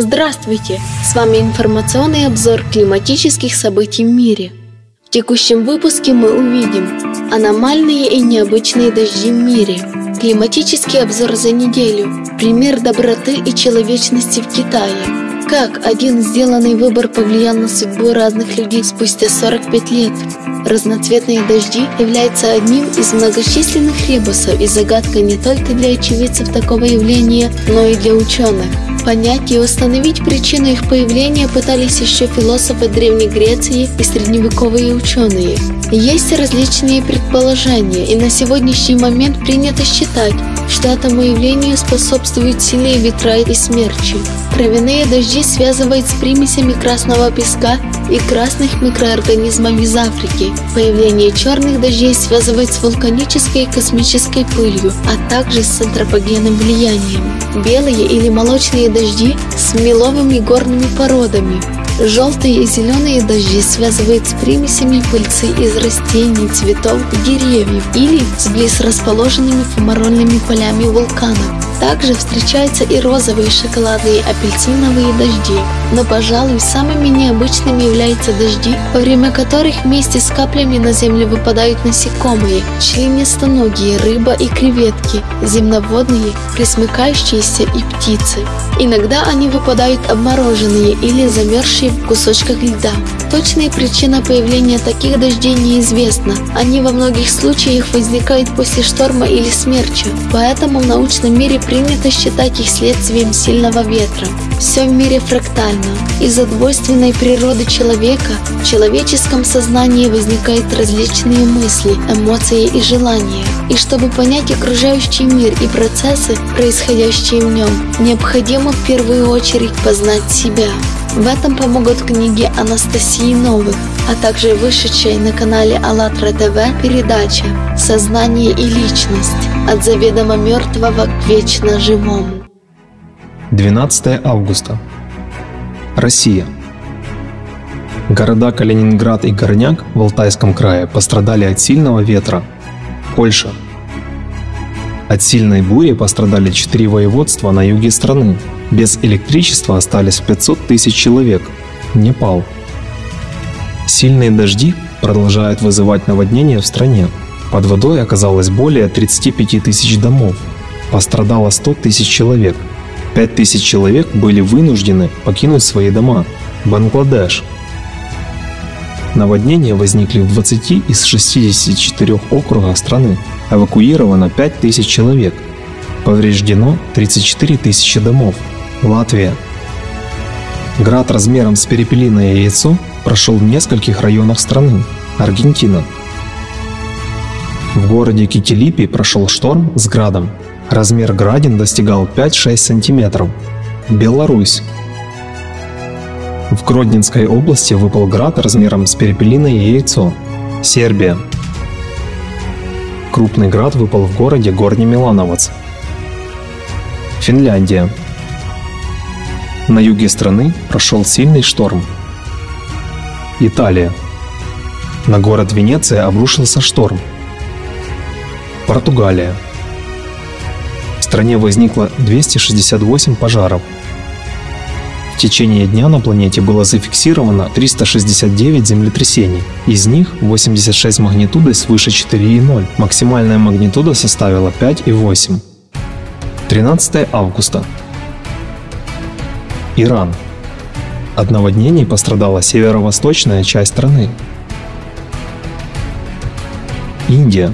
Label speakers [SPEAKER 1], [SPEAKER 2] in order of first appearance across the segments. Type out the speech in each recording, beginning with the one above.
[SPEAKER 1] Здравствуйте! С вами информационный обзор климатических событий в мире. В текущем выпуске мы увидим аномальные и необычные дожди в мире, климатический обзор за неделю, пример доброты и человечности в Китае, как один сделанный выбор повлиял на судьбу разных людей спустя 45 лет? Разноцветные дожди являются одним из многочисленных ребусов и загадкой не только для очевидцев такого явления, но и для ученых. Понять и установить причину их появления пытались еще философы Древней Греции и средневековые ученые. Есть различные предположения, и на сегодняшний момент принято считать, что этому явлению способствуют сильные ветра и смерчи. Травяные дожди связывают с примесями красного песка и красных микроорганизмов из Африки. Появление черных дождей связывают с вулканической и космической пылью, а также с антропогенным влиянием. Белые или молочные дожди с меловыми горными породами, Желтые и зеленые дожди связывают с примесями пыльцы из растений, цветов и деревьев или с близ расположенными фумарольными полями вулканов. Также встречаются и розовые, шоколадные, апельсиновые дожди. Но, пожалуй, самыми необычными являются дожди, во время которых вместе с каплями на землю выпадают насекомые, членистоногие, рыба и креветки, земноводные, пресмыкающиеся и птицы. Иногда они выпадают обмороженные или замерзшие в кусочках льда. Точная причина появления таких дождей неизвестна. Они во многих случаях возникают после шторма или смерча, поэтому в научном мире принято считать их следствием сильного ветра. Все в мире фрактально. Из-за двойственной природы человека в человеческом сознании возникают различные мысли, эмоции и желания. И чтобы понять окружающий мир и процессы, происходящие в нем, необходимо в первую очередь познать себя. В этом помогут книги Анастасии Новых, а также вышедшая на канале АЛЛАТРА ТВ передача «Сознание и личность. От заведомо мертвого к вечно живому».
[SPEAKER 2] 12 августа. Россия. Города Калининград и Горняк в Алтайском крае пострадали от сильного ветра. Польша. От сильной бури пострадали четыре воеводства на юге страны. Без электричества остались 500 тысяч человек. Непал. Сильные дожди продолжают вызывать наводнения в стране. Под водой оказалось более 35 тысяч домов. Пострадало 100 тысяч человек. 5 тысяч человек были вынуждены покинуть свои дома. Бангладеш. Наводнения возникли в 20 из 64 округах страны. Эвакуировано 5 тысяч человек. Повреждено 34 тысячи домов. Латвия. Град размером с перепелиное яйцо прошел в нескольких районах страны. Аргентина. В городе Китилипи прошел шторм с градом. Размер градин достигал 5-6 сантиметров. Беларусь. В Гродненской области выпал град размером с перепелиное яйцо. Сербия. Крупный град выпал в городе Горний Милановец. Финляндия. На юге страны прошел сильный шторм. Италия. На город Венеция обрушился шторм. Португалия. В стране возникло 268 пожаров – в течение дня на планете было зафиксировано 369 землетрясений. Из них 86 магнитудой свыше 4,0. Максимальная магнитуда составила 5,8. 13 августа. Иран. От наводнений пострадала северо-восточная часть страны. Индия.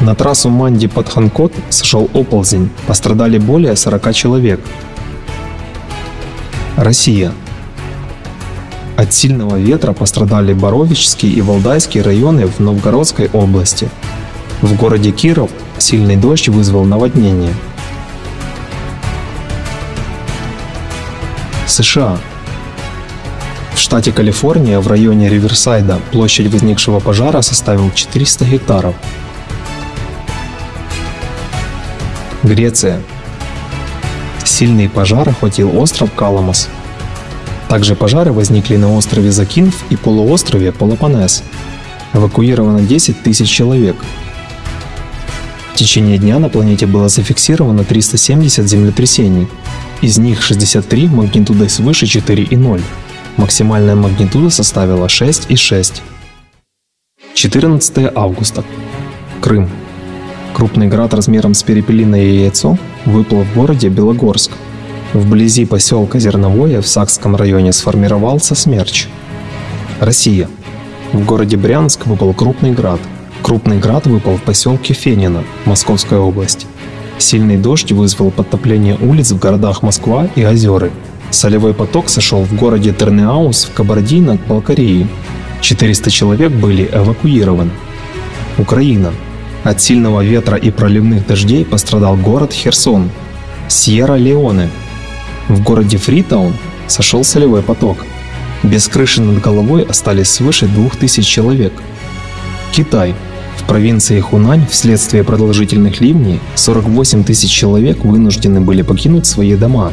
[SPEAKER 2] На трассу Манди-Падханкот сошел оползень, пострадали более 40 человек. Россия. От сильного ветра пострадали Боровичский и Валдайский районы в Новгородской области. В городе Киров сильный дождь вызвал наводнение. США. В штате Калифорния в районе Риверсайда площадь возникшего пожара составила 400 гектаров. Греция. Сильный пожар охватил остров Каламас. Также пожары возникли на острове Закинф и полуострове Полопанес. Эвакуировано 10 тысяч человек. В течение дня на планете было зафиксировано 370 землетрясений. Из них 63 магнитудой свыше 4,0. Максимальная магнитуда составила 6,6. 14 августа. Крым. Крупный град размером с перепелиное яйцо выпал в городе Белогорск. Вблизи поселка Зерновое в Сакском районе сформировался смерч. Россия. В городе Брянск выпал крупный град. Крупный град выпал в поселке Фенино, Московская область. Сильный дождь вызвал подтопление улиц в городах Москва и Озеры. Солевой поток сошел в городе Тернеаус в Кабардино-Балкарии. 400 человек были эвакуированы. Украина. От сильного ветра и проливных дождей пострадал город Херсон. Сьерра-Леоне. В городе Фритаун сошел солевой поток. Без крыши над головой остались свыше 2000 человек. Китай. В провинции Хунань вследствие продолжительных ливней 48 тысяч человек вынуждены были покинуть свои дома.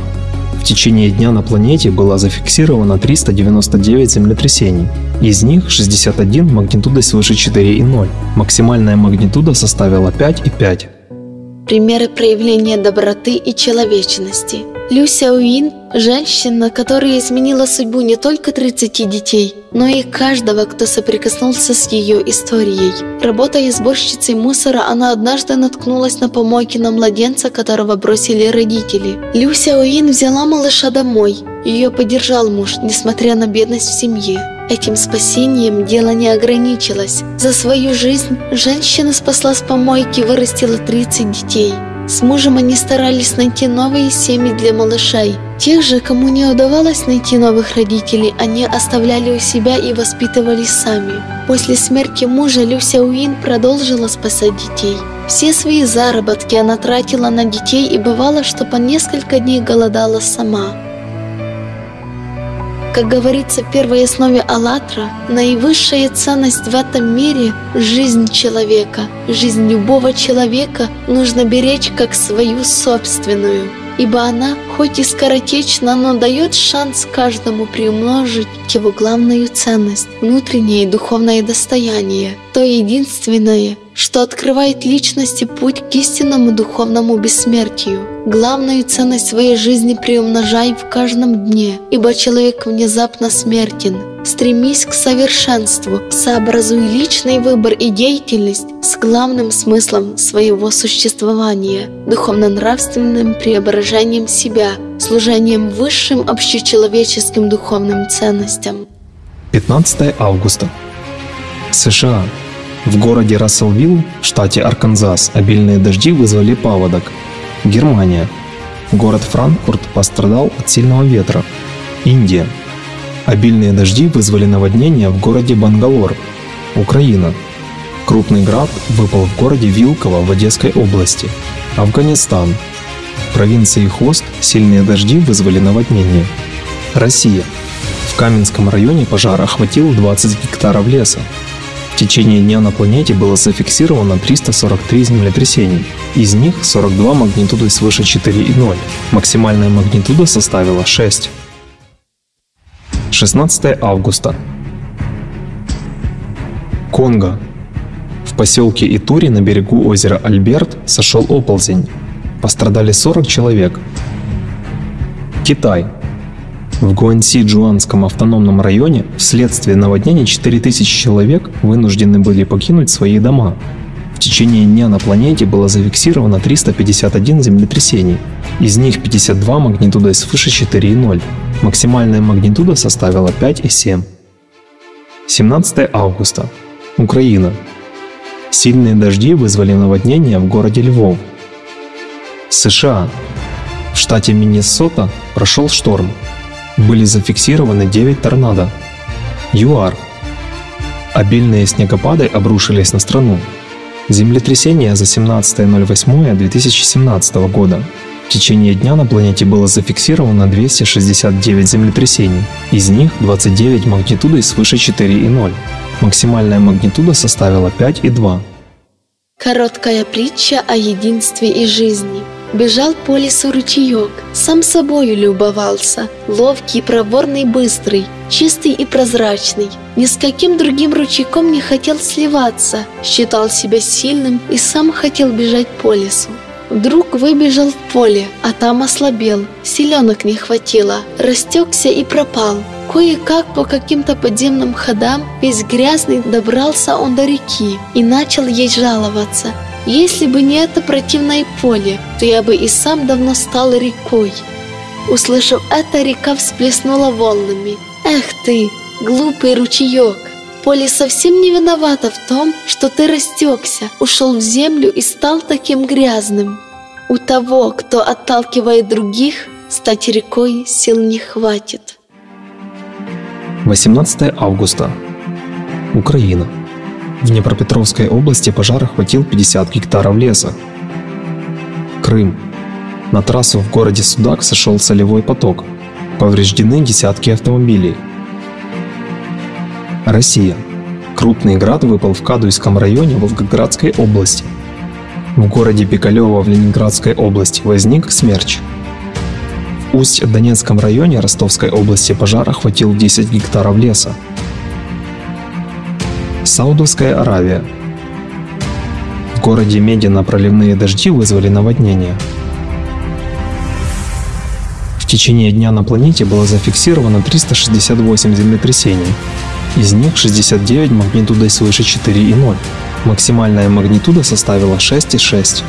[SPEAKER 2] В течение дня на планете было зафиксировано 399 землетрясений. Из них 61 магнитудой свыше 4,0. Максимальная магнитуда составила 5,5.
[SPEAKER 1] Примеры проявления доброты и человечности. Люся Уин – женщина, которая изменила судьбу не только 30 детей, но и каждого, кто соприкоснулся с ее историей. Работая сборщицей мусора, она однажды наткнулась на помойке на младенца, которого бросили родители. Люся Уин взяла малыша домой. Ее поддержал муж, несмотря на бедность в семье. Этим спасением дело не ограничилось. За свою жизнь женщина спасла с помойки и вырастила 30 детей. С мужем они старались найти новые семьи для малышей. Тех же, кому не удавалось найти новых родителей, они оставляли у себя и воспитывались сами. После смерти мужа Люся Уин продолжила спасать детей. Все свои заработки она тратила на детей и бывало, что по несколько дней голодала сама. Как говорится в первой основе «АЛЛАТРА», наивысшая ценность в этом мире – жизнь человека. Жизнь любого человека нужно беречь как свою собственную, ибо она, хоть и скоротечна, но дает шанс каждому приумножить его главную ценность – внутреннее и духовное достояние, то единственное – что открывает личности путь к истинному духовному бессмертию. Главную ценность своей жизни приумножай в каждом дне, ибо человек внезапно смертен. Стремись к совершенству, сообразуй личный выбор и деятельность с главным смыслом своего существования, духовно-нравственным преображением себя, служением высшим общечеловеческим духовным ценностям.
[SPEAKER 2] 15 августа. США. В городе Расселвилл, штате Арканзас, обильные дожди вызвали паводок. Германия. Город Франкфурт пострадал от сильного ветра. Индия. Обильные дожди вызвали наводнение в городе Бангалор. Украина. Крупный град выпал в городе Вилково в Одесской области. Афганистан. В провинции Хост сильные дожди вызвали наводнение. Россия. В Каменском районе пожар охватил 20 гектаров леса. В течение дня на планете было зафиксировано 343 землетрясения, из них 42 магнитудой свыше 4,0. Максимальная магнитуда составила 6. 16 августа. Конго. В поселке Итури на берегу озера Альберт сошел оползень. Пострадали 40 человек. Китай. В Гуанси-Джуанском автономном районе вследствие наводнения 4000 человек вынуждены были покинуть свои дома. В течение дня на планете было зафиксировано 351 землетрясений, из них 52 магнитудой свыше 4,0. Максимальная магнитуда составила 5,7. 17 августа. Украина. Сильные дожди вызвали наводнение в городе Львов. США. В штате Миннесота прошел шторм, были зафиксированы 9 торнадо. ЮАР. Обильные снегопады обрушились на страну. Землетрясение за 17.08.2017 года. В течение дня на планете было зафиксировано 269 землетрясений, из них 29 магнитудой свыше 4,0. Максимальная магнитуда составила 5,2.
[SPEAKER 1] Короткая притча о единстве и жизни – Бежал по лесу ручеек, сам собою любовался, ловкий, проворный, быстрый, чистый и прозрачный. Ни с каким другим ручейком не хотел сливаться, считал себя сильным и сам хотел бежать по лесу. Вдруг выбежал в поле, а там ослабел, силенок не хватило, растекся и пропал. Кое-как по каким-то подземным ходам, весь грязный, добрался он до реки и начал ей жаловаться. Если бы не это противное поле, то я бы и сам давно стал рекой. Услышав это, река всплеснула волнами. «Эх ты, глупый ручеек! Поле совсем не виновато в том, что ты растекся, ушел в землю и стал таким грязным. У того, кто отталкивает других, стать рекой сил не хватит».
[SPEAKER 2] 18 августа. Украина. В Днепропетровской области пожар охватил 50 гектаров леса. Крым. На трассу в городе Судак сошел солевой поток. Повреждены десятки автомобилей. Россия. Крупный град выпал в Кадуйском районе Волгоградской области. В городе Пикалево в Ленинградской области возник смерч. В Усть-Донецком районе Ростовской области пожар охватил 10 гектаров леса. Саудовская Аравия. В городе Медина проливные дожди вызвали наводнение. В течение дня на планете было зафиксировано 368 землетрясений. Из них 69 магнитудой свыше 4,0. Максимальная магнитуда составила 6,6.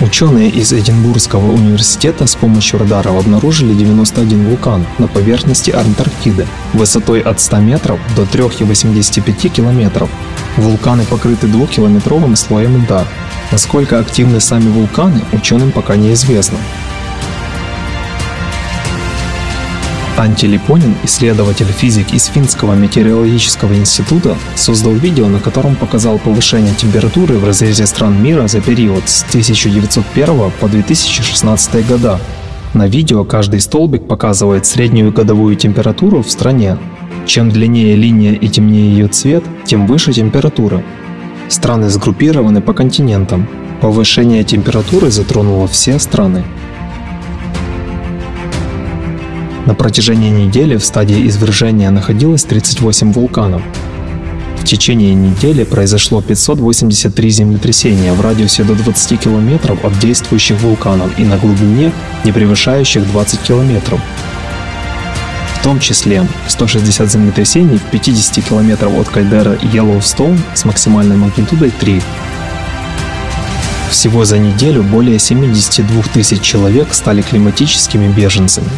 [SPEAKER 2] Ученые из Эдинбургского университета с помощью радаров обнаружили 91 вулкан на поверхности Антарктиды высотой от 100 метров до 3,85 километров. Вулканы покрыты двухкилометровым слоем льда. Насколько активны сами вулканы, ученым пока неизвестно. Анти Липонин, исследователь физик из Финского метеорологического института, создал видео, на котором показал повышение температуры в разрезе стран мира за период с 1901 по 2016 года. На видео каждый столбик показывает среднюю годовую температуру в стране. Чем длиннее линия и темнее ее цвет, тем выше температура. Страны сгруппированы по континентам. Повышение температуры затронуло все страны. На протяжении недели в стадии извержения находилось 38 вулканов. В течение недели произошло 583 землетрясения в радиусе до 20 километров от действующих вулканов и на глубине, не превышающих 20 километров. В том числе 160 землетрясений в 50 километров от кальдера Йеллоустоун с максимальной магнитудой 3. Всего за неделю более 72 тысяч человек стали климатическими беженцами.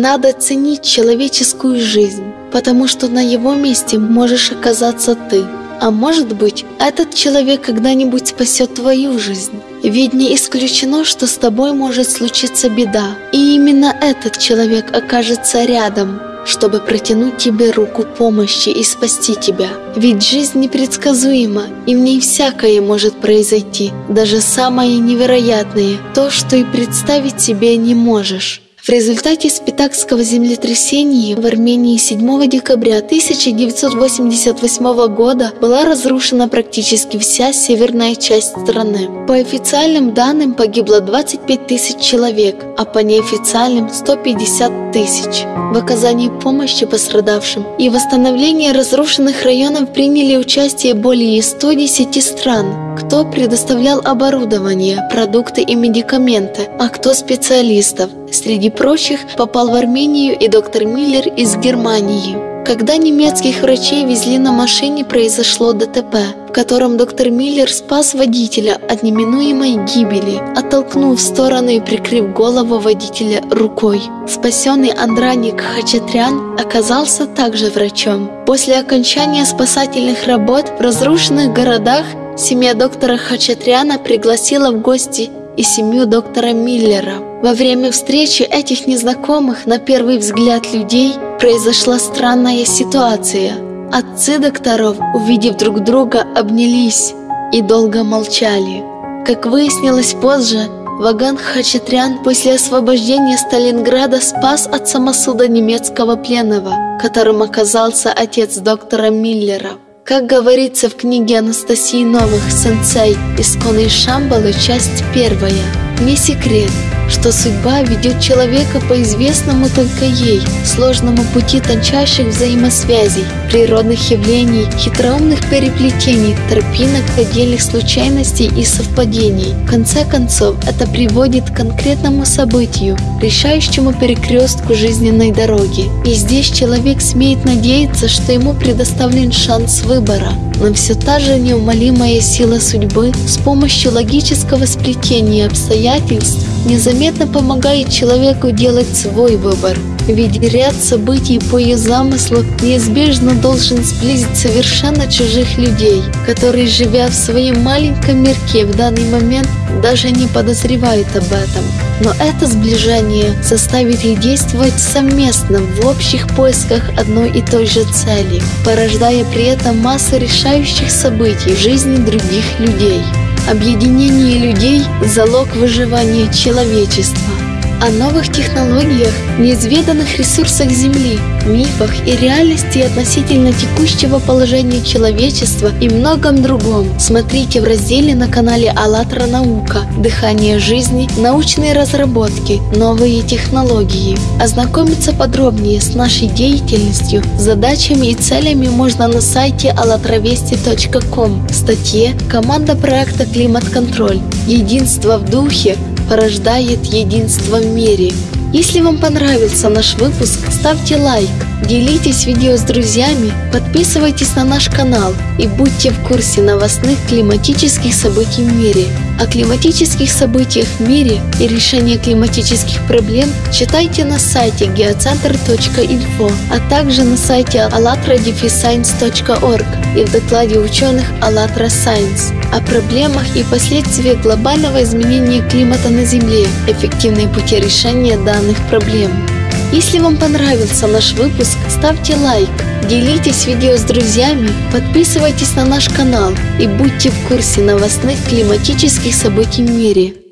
[SPEAKER 1] Надо ценить человеческую жизнь, потому что на его месте можешь оказаться ты. А может быть, этот человек когда-нибудь спасет твою жизнь. Ведь не исключено, что с тобой может случиться беда, и именно этот человек окажется рядом, чтобы протянуть тебе руку помощи и спасти тебя. Ведь жизнь непредсказуема, и в ней всякое может произойти, даже самое невероятное, то, что и представить себе не можешь. В результате спитакского землетрясения в Армении 7 декабря 1988 года была разрушена практически вся северная часть страны. По официальным данным погибло 25 тысяч человек, а по неофициальным 150 тысяч. В оказании помощи пострадавшим и восстановлении разрушенных районов приняли участие более 110 стран, кто предоставлял оборудование, продукты и медикаменты, а кто специалистов. Среди прочих попал в Армению и доктор Миллер из Германии. Когда немецких врачей везли на машине, произошло ДТП, в котором доктор Миллер спас водителя от неминуемой гибели, оттолкнув в сторону и прикрыв голову водителя рукой. Спасенный Андраник Хачатрян оказался также врачом. После окончания спасательных работ в разрушенных городах семья доктора Хачатряна пригласила в гости и семью доктора Миллера. Во время встречи этих незнакомых на первый взгляд людей произошла странная ситуация. Отцы докторов, увидев друг друга, обнялись и долго молчали. Как выяснилось позже, Ваган Хачатрян после освобождения Сталинграда спас от самосуда немецкого пленного, которым оказался отец доктора Миллера. Как говорится в книге Анастасии Новых «Сенсей. Исконные Шамбалы», часть первая. Не секрет, что судьба ведет человека по известному только ей сложному пути тончайших взаимосвязей, природных явлений, хитроумных переплетений, тропинок, отдельных случайностей и совпадений. В конце концов, это приводит к конкретному событию, решающему перекрестку жизненной дороги. И здесь человек смеет надеяться, что ему предоставлен шанс выбора. Но все та же неумолимая сила судьбы с помощью логического сплетения обстоятельств незаметно помогает человеку делать свой выбор. Ведь ряд событий по ее замыслу неизбежно должен сблизить совершенно чужих людей, которые, живя в своем маленьком мирке в данный момент, даже не подозревают об этом. Но это сближение заставит их действовать совместно в общих поисках одной и той же цели, порождая при этом массу решающих событий в жизни других людей. Объединение людей – залог выживания человечества о новых технологиях, неизведанных ресурсах Земли, мифах и реальности относительно текущего положения человечества и многом другом. Смотрите в разделе на канале АЛЛАТРА Наука «Дыхание жизни. Научные разработки. Новые технологии». Ознакомиться подробнее с нашей деятельностью, задачами и целями можно на сайте allatravesti.com в статье «Команда проекта «Климат-контроль. Единство в духе порождает единство в мире. Если вам понравился наш выпуск, ставьте лайк, делитесь видео с друзьями, подписывайтесь на наш канал и будьте в курсе новостных климатических событий в мире. О климатических событиях в мире и решении климатических проблем читайте на сайте geocenter.info, а также на сайте allatradefiscience.org и в докладе ученых АЛЛАТРА Science о проблемах и последствиях глобального изменения климата на Земле, эффективные пути решения данных проблем. Если вам понравился наш выпуск, ставьте лайк, делитесь видео с друзьями, подписывайтесь на наш канал и будьте в курсе новостных климатических событий в мире.